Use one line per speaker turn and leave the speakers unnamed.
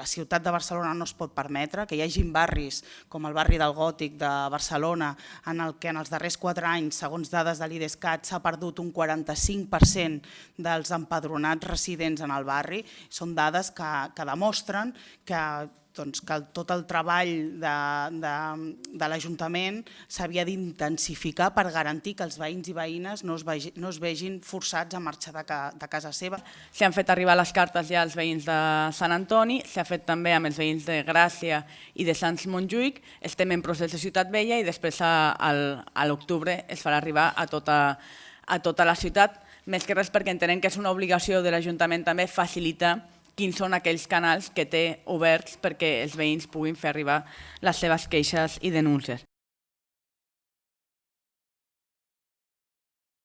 la ciutat de Barcelona no es pot permetre, que hi hagin barris com el barri del Gòtic de Barcelona en el que en els darrers quatre anys, segons dades de l'IDESCAT, s'ha perdut un 45% dels empadronats residents en el barri. Són dades que, que demostren que doncs, que tot el treball de, de, de l'Ajuntament s'havia d'intensificar per garantir que els veïns i veïnes no es, vegi, no es vegin forçats a marxar de, ca, de casa seva.
S'han fet arribar les cartes ja als veïns de Sant Antoni, s'ha fet també amb els veïns de Gràcia i de Sants Montjuïc, estem en procés de Ciutat Vella i després a, a l'octubre es farà arribar a tota, a tota la ciutat, més que res perquè entenem que és una obligació de l'Ajuntament també facilitar quins són aquells canals que té oberts perquè els veïns puguin fer arribar les seves queixes i denúncies.